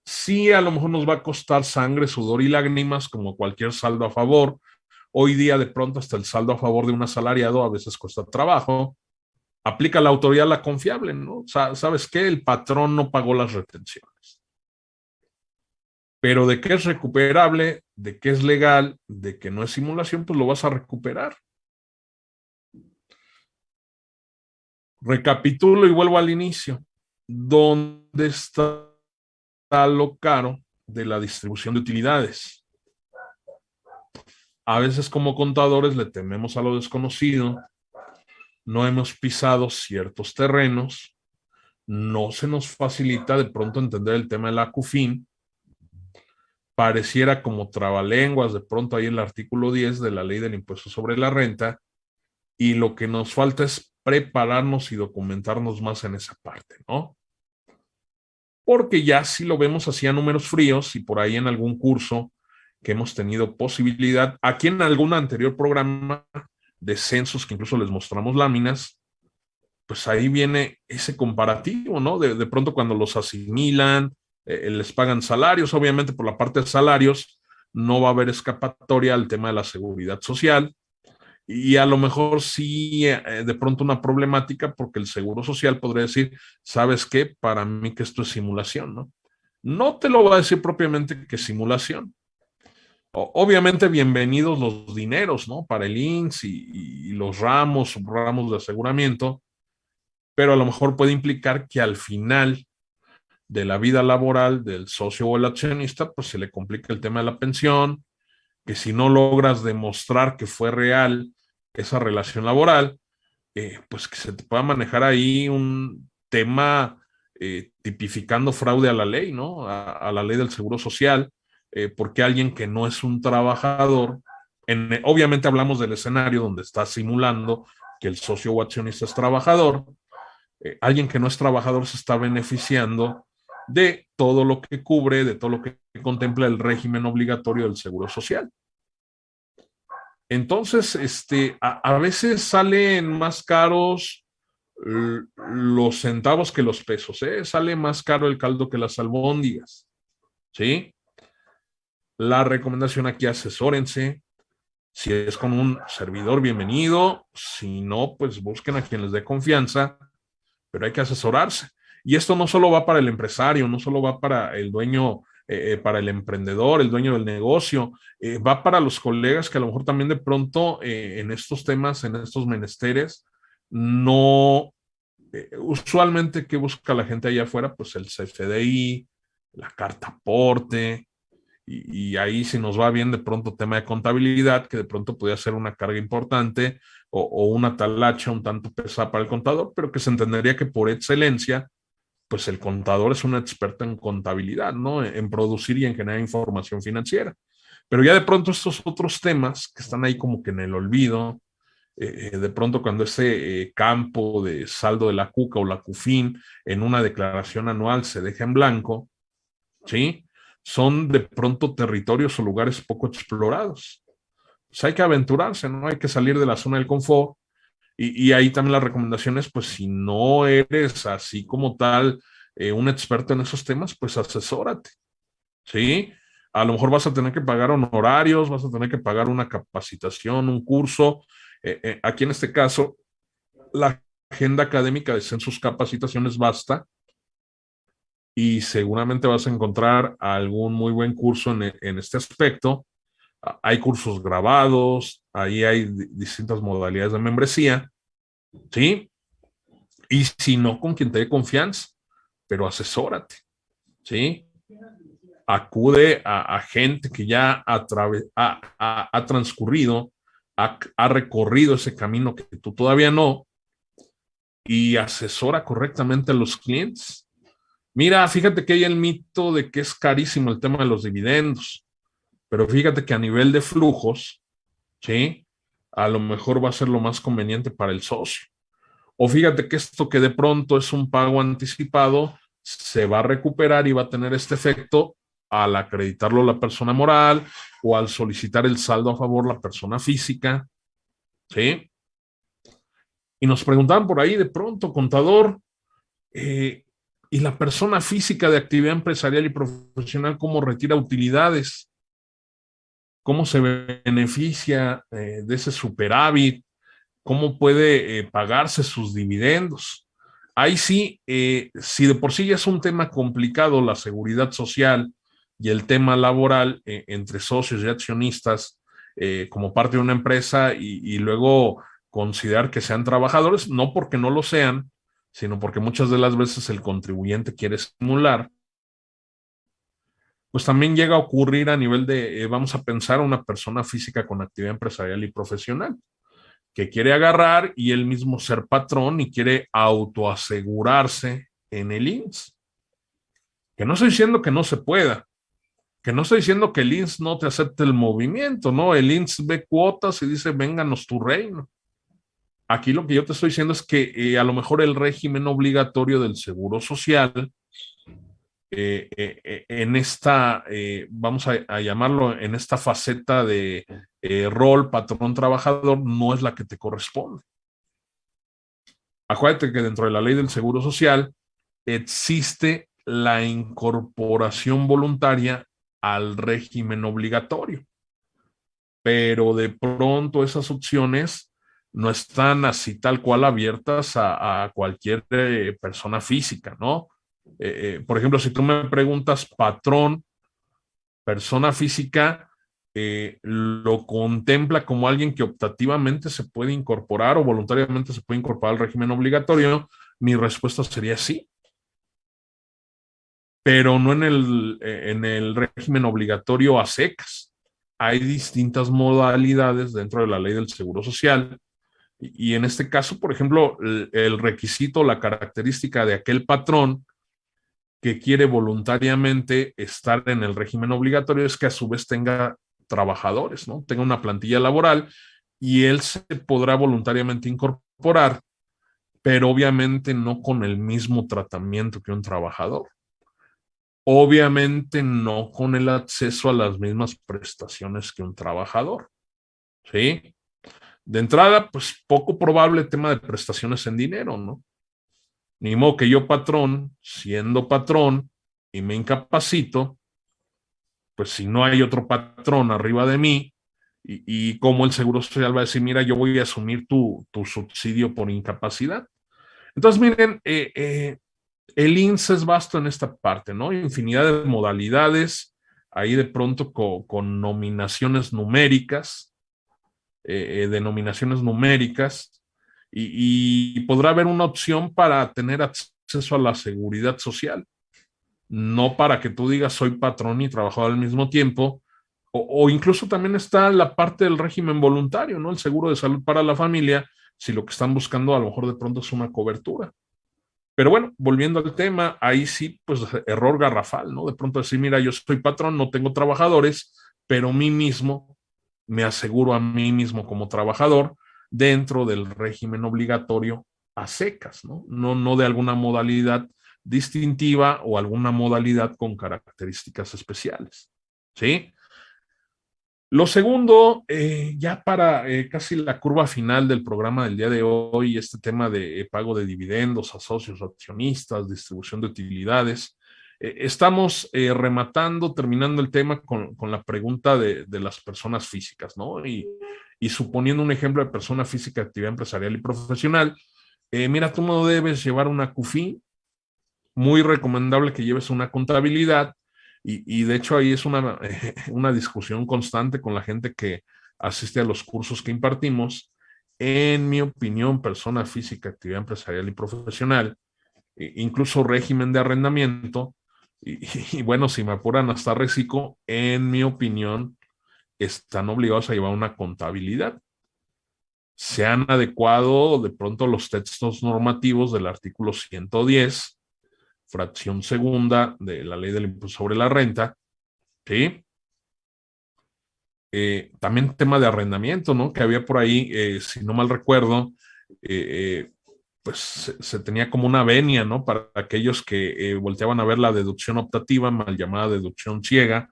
Sí, a lo mejor nos va a costar sangre, sudor y lágrimas, como cualquier saldo a favor. Hoy día, de pronto, hasta el saldo a favor de un asalariado a veces cuesta trabajo, aplica la autoridad la confiable, ¿no? ¿Sabes qué? El patrón no pagó las retenciones. Pero de qué es recuperable, de qué es legal, de que no es simulación, pues lo vas a recuperar. Recapitulo y vuelvo al inicio. ¿Dónde está lo caro de la distribución de utilidades? A veces como contadores le tememos a lo desconocido no hemos pisado ciertos terrenos, no se nos facilita de pronto entender el tema de la CUFIN, pareciera como trabalenguas de pronto ahí el artículo 10 de la ley del impuesto sobre la renta, y lo que nos falta es prepararnos y documentarnos más en esa parte, ¿no? Porque ya si lo vemos así a números fríos y por ahí en algún curso que hemos tenido posibilidad, aquí en algún anterior programa de censos que incluso les mostramos láminas, pues ahí viene ese comparativo, ¿no? De, pronto cuando los asimilan, eh, les pagan salarios, obviamente por la parte de salarios no va a haber escapatoria al tema de la seguridad social y a lo mejor sí eh, de pronto una problemática porque el seguro social podría decir, ¿sabes qué? Para mí que esto es simulación, ¿no? No te lo va a decir propiamente que simulación, Obviamente, bienvenidos los dineros, ¿no? Para el INS y, los ramos, ramos de aseguramiento, pero a lo mejor puede implicar que al final de la vida laboral del socio o el accionista, pues se le complica el tema de la pensión, que si no logras demostrar que fue real esa relación laboral, eh, pues que se te pueda manejar ahí un tema eh, tipificando fraude a la ley, ¿no? a la ley del seguro social, eh, porque alguien que no es un trabajador, en, obviamente hablamos del escenario donde está simulando que el socio o accionista es trabajador, eh, alguien que no es trabajador se está beneficiando de todo lo que cubre, de todo lo que contempla el régimen obligatorio del seguro social. Entonces, este, a, veces salen más caros los centavos que los pesos, ¿eh? sale más caro el caldo que las albóndigas, ¿sí? La recomendación aquí, asesórense. Si es con un servidor, bienvenido. Si no, pues busquen a quien les dé confianza, pero hay que asesorarse. Y esto no solo va para el empresario, no solo va para el dueño, eh, eh, para el emprendedor, el dueño del negocio, eh, va para los colegas que a lo mejor también de pronto en estos temas, en estos menesteres, no, usualmente, ¿qué busca la gente allá afuera? Pues el CFDI, la carta aporte, y, ahí si nos va bien de pronto tema de contabilidad, que de pronto podría ser una carga importante o, una talacha un tanto pesada para el contador, pero que se entendería que por excelencia, pues el contador es un experto en contabilidad, ¿no? En producir y en generar información financiera. Pero ya de pronto estos otros temas que están ahí como que en el olvido, eh, de pronto cuando ese campo de saldo de la CUCA o la CUFIN en una declaración anual se deja en blanco, ¿sí? Son de pronto territorios o lugares poco explorados. Pues hay que aventurarse, ¿no? Hay que salir de la zona del confort. Y, ahí también las recomendaciones, pues si no eres así como tal un experto en esos temas, pues asesórate, ¿sí? A lo mejor vas a tener que pagar honorarios, vas a tener que pagar una capacitación, un curso, eh, eh, aquí en este caso, la agenda académica de census capacitaciones basta y seguramente vas a encontrar algún muy buen curso en, en este aspecto. Hay cursos grabados, ahí hay distintas modalidades de membresía, ¿sí? Y si no, con quien te dé confianza, pero asesórate, ¿sí? Acude a, gente que ya ha transcurrido ha, recorrido ese camino que tú todavía no y asesora correctamente a los clientes. Mira, fíjate que hay el mito de que es carísimo el tema de los dividendos, pero fíjate que a nivel de flujos, ¿sí? A lo mejor va a ser lo más conveniente para el socio. O fíjate que esto que de pronto es un pago anticipado, se va a recuperar y va a tener este efecto al acreditarlo la persona moral o al solicitar el saldo a favor la persona física. ¿Sí? Y nos preguntaban por ahí de pronto, contador, eh, ¿y la persona física de actividad empresarial y profesional cómo retira utilidades? ¿Cómo se beneficia eh, de ese superávit? ¿Cómo puede eh, pagarse sus dividendos? Ahí sí, si de por sí ya es un tema complicado la seguridad social, y el tema laboral eh, entre socios y accionistas eh, como parte de una empresa y, luego considerar que sean trabajadores, no porque no lo sean, sino porque muchas de las veces el contribuyente quiere simular, pues también llega a ocurrir a nivel de, eh, vamos a pensar, una persona física con actividad empresarial y profesional, que quiere agarrar y él mismo ser patrón y quiere autoasegurarse en el INS. Que no estoy diciendo que no se pueda, que no estoy diciendo que el INS no te acepte el movimiento, ¿no? El INS ve cuotas y dice, vénganos tu reino. Aquí lo que yo te estoy diciendo es que eh, a lo mejor el régimen obligatorio del seguro social, eh, eh, en esta, vamos a, llamarlo, en esta faceta de rol patrón-trabajador, no es la que te corresponde. Acuérdate que dentro de la ley del seguro social existe la incorporación voluntaria al régimen obligatorio. Pero de pronto esas opciones no están así tal cual abiertas a, cualquier eh, persona física, ¿no? Eh, eh, por ejemplo, si tú me preguntas patrón, persona física, lo contempla como alguien que optativamente se puede incorporar o voluntariamente se puede incorporar al régimen obligatorio, mi respuesta sería sí pero no en el, en el régimen obligatorio a secas. Hay distintas modalidades dentro de la ley del Seguro Social y, en este caso, por ejemplo, el, requisito, la característica de aquel patrón que quiere voluntariamente estar en el régimen obligatorio es que a su vez tenga trabajadores, ¿no? Tenga una plantilla laboral y él se podrá voluntariamente incorporar, pero obviamente no con el mismo tratamiento que un trabajador. Obviamente no con el acceso a las mismas prestaciones que un trabajador. ¿Sí? De entrada, pues poco probable el tema de prestaciones en dinero, ¿no? Ni modo que yo patrón, siendo patrón y me incapacito, pues si no hay otro patrón arriba de mí, y, como el Seguro Social va a decir, mira, yo voy a asumir tu, subsidio por incapacidad. Entonces, miren, eh, eh, el INSS es vasto en esta parte, ¿no? Infinidad de modalidades, ahí de pronto con, nominaciones numéricas, eh, eh, denominaciones numéricas, y, podrá haber una opción para tener acceso a la seguridad social, no para que tú digas soy patrón y trabajador al mismo tiempo, o, incluso también está la parte del régimen voluntario, ¿no? El seguro de salud para la familia, si lo que están buscando a lo mejor de pronto es una cobertura. Pero bueno, volviendo al tema, ahí sí, pues error garrafal, ¿no? De pronto decir, mira, yo soy patrón, no tengo trabajadores, pero mí mismo me aseguro a mí mismo como trabajador dentro del régimen obligatorio a secas, ¿no? No, no de alguna modalidad distintiva o alguna modalidad con características especiales, ¿sí? Lo segundo, eh, ya para eh, casi la curva final del programa del día de hoy, este tema de eh, pago de dividendos a socios accionistas, distribución de utilidades, estamos rematando, terminando el tema con, la pregunta de, las personas físicas, ¿no? Y, y, suponiendo un ejemplo de persona física, actividad empresarial y profesional, mira, tú no debes llevar una CUFI, muy recomendable que lleves una contabilidad, y, de hecho ahí es una, una discusión constante con la gente que asiste a los cursos que impartimos. En mi opinión, persona física, actividad empresarial y profesional, incluso régimen de arrendamiento, y, bueno, si me apuran hasta reciclo, en mi opinión, están obligados a llevar una contabilidad. Se han adecuado de pronto los textos normativos del artículo 110 fracción segunda de la ley del impuesto sobre la renta, ¿sí? Eh, también tema de arrendamiento, ¿no? Que había por ahí, eh, si no mal recuerdo, eh, pues se, tenía como una venia, ¿no? Para aquellos que volteaban a ver la deducción optativa, mal llamada deducción ciega,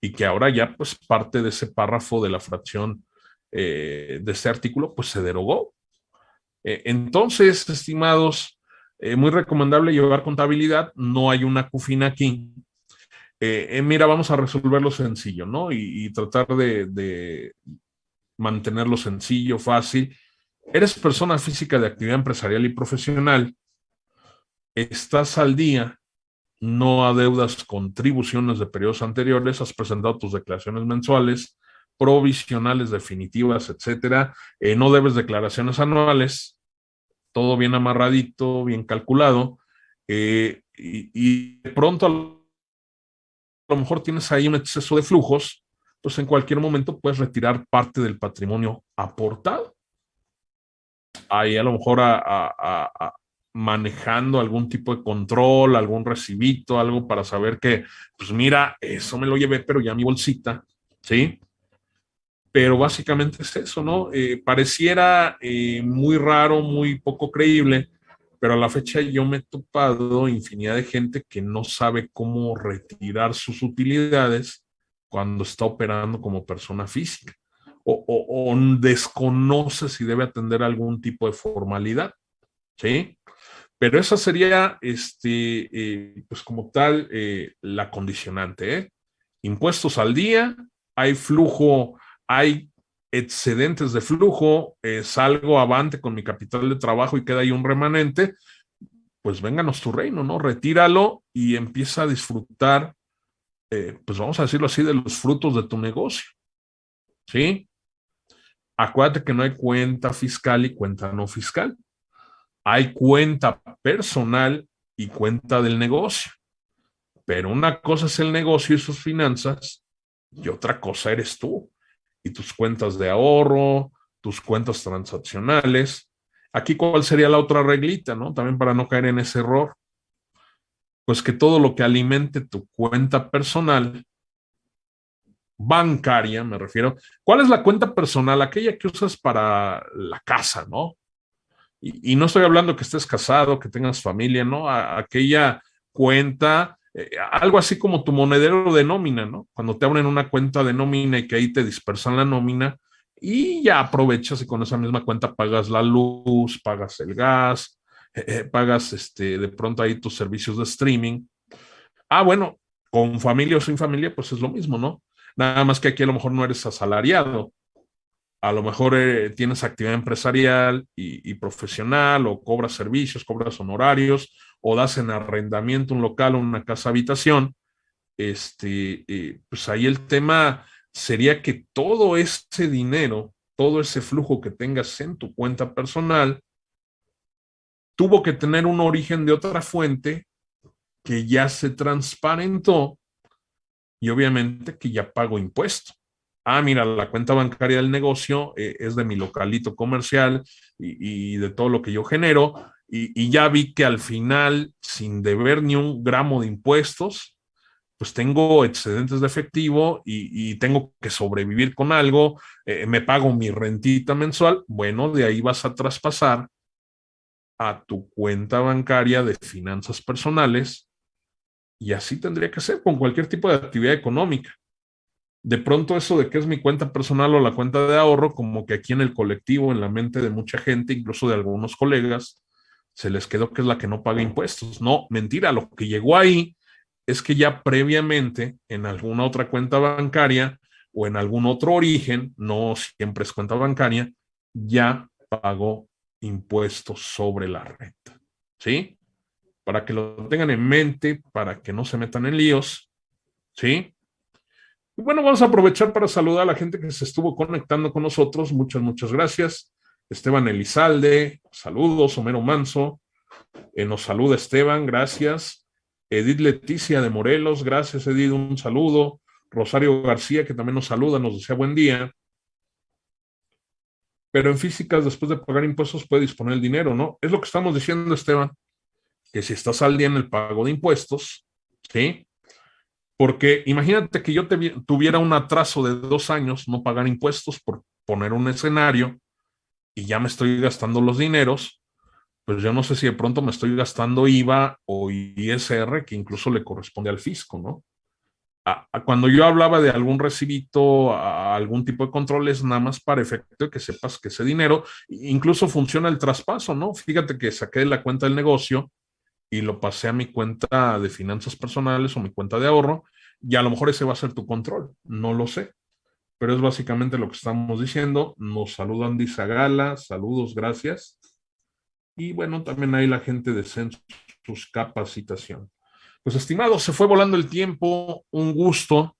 y que ahora ya, pues, parte de ese párrafo de la fracción de ese artículo, pues se derogó. entonces, estimados, eh, muy recomendable llevar contabilidad, no hay una cufina aquí. Eh, eh, mira, vamos a resolverlo sencillo, ¿no? Y, tratar de, mantenerlo sencillo, fácil. Eres persona física de actividad empresarial y profesional, estás al día, no adeudas contribuciones de periodos anteriores, has presentado tus declaraciones mensuales, provisionales, definitivas, etcétera, no debes declaraciones anuales, todo bien amarradito, bien calculado, eh, y, de pronto a lo mejor tienes ahí un exceso de flujos, pues en cualquier momento puedes retirar parte del patrimonio aportado. Ahí a lo mejor manejando algún tipo de control, algún recibito, algo para saber que, pues mira, eso me lo llevé, pero ya mi bolsita, ¿sí? pero básicamente es eso, ¿no? Eh, pareciera eh, muy raro, muy poco creíble, pero a la fecha yo me he topado infinidad de gente que no sabe cómo retirar sus utilidades cuando está operando como persona física o, desconoce si debe atender algún tipo de formalidad, ¿sí? Pero esa sería, este, eh, pues como tal, la condicionante, ¿eh? Impuestos al día, hay flujo hay excedentes de flujo, eh, salgo avante con mi capital de trabajo y queda ahí un remanente, pues vénganos tu reino, ¿no? Retíralo y empieza a disfrutar, eh, pues vamos a decirlo así, de los frutos de tu negocio, ¿sí? Acuérdate que no hay cuenta fiscal y cuenta no fiscal. Hay cuenta personal y cuenta del negocio. Pero una cosa es el negocio y sus finanzas y otra cosa eres tú y tus cuentas de ahorro, tus cuentas transaccionales. Aquí, ¿cuál sería la otra reglita, no? También para no caer en ese error. Pues que todo lo que alimente tu cuenta personal, bancaria, me refiero. ¿Cuál es la cuenta personal? Aquella que usas para la casa, ¿no? Y, no estoy hablando que estés casado, que tengas familia, ¿no? aquella cuenta eh, algo así como tu monedero de nómina, ¿no? Cuando te abren una cuenta de nómina y que ahí te dispersan la nómina y ya aprovechas y con esa misma cuenta pagas la luz, pagas el gas, eh, eh, pagas este, de pronto ahí tus servicios de streaming. Ah, bueno, con familia o sin familia, pues es lo mismo, ¿no? Nada más que aquí a lo mejor no eres asalariado. A lo mejor tienes actividad empresarial y, y profesional o cobras servicios, cobras honorarios o das en arrendamiento un local o una casa habitación, este, eh, pues ahí el tema sería que todo ese dinero, todo ese flujo que tengas en tu cuenta personal, tuvo que tener un origen de otra fuente que ya se transparentó y obviamente que ya pago impuesto. Ah, mira, la cuenta bancaria del negocio eh, es de mi localito comercial y, de todo lo que yo genero, y, ya vi que al final, sin deber ni un gramo de impuestos, pues tengo excedentes de efectivo y, tengo que sobrevivir con algo, eh, me pago mi rentita mensual, bueno, de ahí vas a traspasar a tu cuenta bancaria de finanzas personales y así tendría que ser con cualquier tipo de actividad económica. De pronto eso de que es mi cuenta personal o la cuenta de ahorro, como que aquí en el colectivo, en la mente de mucha gente, incluso de algunos colegas, se les quedó que es la que no paga impuestos. No, mentira, lo que llegó ahí es que ya previamente en alguna otra cuenta bancaria o en algún otro origen, no siempre es cuenta bancaria, ya pagó impuestos sobre la renta. ¿Sí? Para que lo tengan en mente, para que no se metan en líos. ¿Sí? Y bueno, vamos a aprovechar para saludar a la gente que se estuvo conectando con nosotros. Muchas, muchas gracias. Esteban Elizalde, saludos. Homero Manso, eh, nos saluda Esteban, gracias. Edith Leticia de Morelos, gracias Edith, un saludo. Rosario García, que también nos saluda, nos desea buen día. Pero en físicas, después de pagar impuestos, puede disponer el dinero, ¿no? Es lo que estamos diciendo, Esteban, que si estás al día en el pago de impuestos, ¿sí? Porque imagínate que yo tuviera un atraso de dos años no pagar impuestos por poner un escenario y ya me estoy gastando los dineros, pues yo no sé si de pronto me estoy gastando IVA o ISR, que incluso le corresponde al fisco, ¿no? cuando yo hablaba de algún recibito, algún tipo de control, es nada más para efecto de que sepas que ese dinero, incluso funciona el traspaso, ¿no? Fíjate que saqué de la cuenta del negocio y lo pasé a mi cuenta de finanzas personales o mi cuenta de ahorro, y a lo mejor ese va a ser tu control, no lo sé pero es básicamente lo que estamos diciendo. Nos saludan Dice Gala, saludos, gracias. Y bueno, también hay la gente de Census Capacitación. Pues estimados, se fue volando el tiempo, un gusto.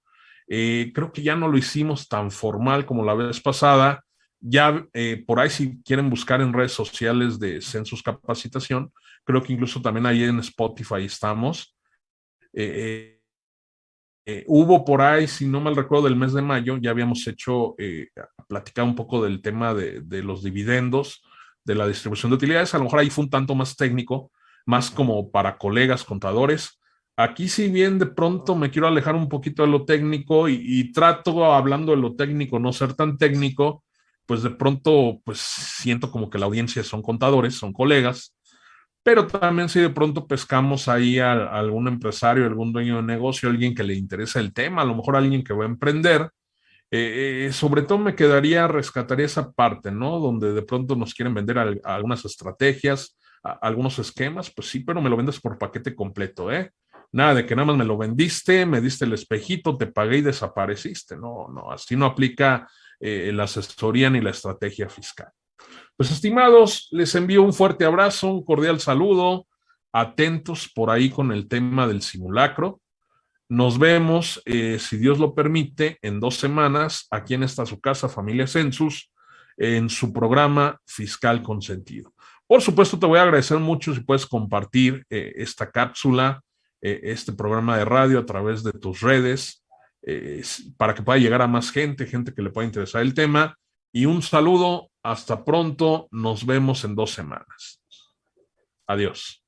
Eh, creo que ya no lo hicimos tan formal como la vez pasada. Ya eh, por ahí si quieren buscar en redes sociales de Census Capacitación, creo que incluso también ahí en Spotify estamos. Eh, eh, hubo por ahí, si no mal recuerdo, del mes de mayo, ya habíamos hecho, eh, platicar un poco del tema de, los dividendos, de la distribución de utilidades. A lo mejor ahí fue un tanto más técnico, más como para colegas contadores. Aquí, si bien de pronto me quiero alejar un poquito de lo técnico y, y trato hablando de lo técnico, no ser tan técnico, pues de pronto, pues siento como que la audiencia son contadores, son colegas, pero también si de pronto pescamos ahí a, algún empresario, algún dueño de negocio, alguien que le interesa el tema, a lo mejor alguien que va a emprender, eh, eh, sobre todo me quedaría, rescataría esa parte, ¿no? Donde de pronto nos quieren vender algunas estrategias, algunos esquemas, pues sí, pero me lo vendes por paquete completo, ¿eh? Nada de que nada más me lo vendiste, me diste el espejito, te pagué y desapareciste. No, no, así no aplica eh, la asesoría ni la estrategia fiscal. Pues estimados, les envío un fuerte abrazo, un cordial saludo, atentos por ahí con el tema del simulacro. Nos vemos, eh, si Dios lo permite, en dos semanas, aquí en esta su casa, Familia Census, en su programa Fiscal Consentido. Por supuesto, te voy a agradecer mucho si puedes compartir eh, esta cápsula, eh, este programa de radio a través de tus redes, para que pueda llegar a más gente, gente que le pueda interesar el tema. Y un saludo hasta pronto, nos vemos en dos semanas. Adiós.